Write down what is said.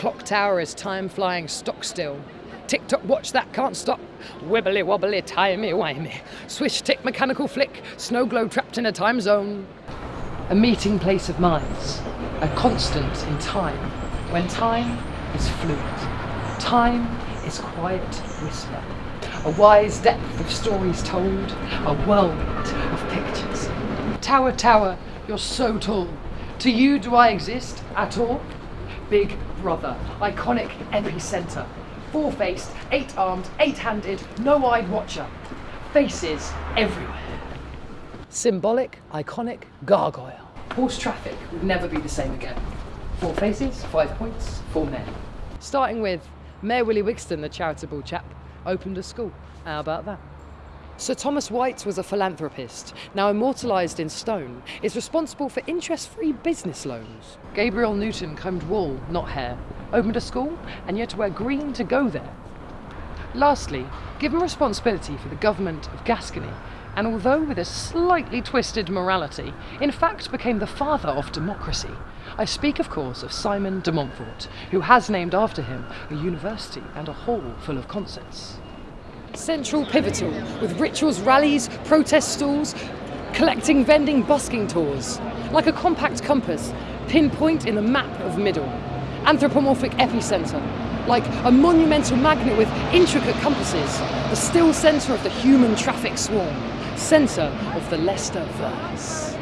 Clock tower is time flying stock still. Tick tock watch that can't stop. Wibbly wobbly timey wimey. Swish tick mechanical flick. Snow globe trapped in a time zone. A meeting place of minds. A constant in time. When time is fluid. Time is quiet whisper. A wise depth of stories told. A whirlwind of pictures. Tower, tower, you're so tall. To you do I exist at all? Big brother, iconic epicenter. Four faced, eight armed, eight handed, no eyed watcher. Faces everywhere. Symbolic, iconic, gargoyle. Horse traffic would never be the same again. Four faces, five points, four men. Starting with Mayor Willie Wigston, the charitable chap, opened a school. How about that? Sir Thomas White was a philanthropist, now immortalised in stone, is responsible for interest-free business loans. Gabriel Newton combed wool, not hair, opened a school, and had to wear green to go there. Lastly, given responsibility for the government of Gascony, and although with a slightly twisted morality, in fact became the father of democracy. I speak, of course, of Simon de Montfort, who has named after him a university and a hall full of concerts. Central pivotal, with rituals, rallies, protest stalls, collecting, vending, busking tours. Like a compact compass, pinpoint in the map of middle. Anthropomorphic epicentre, like a monumental magnet with intricate compasses, the still centre of the human traffic swarm, centre of the Leicester verse.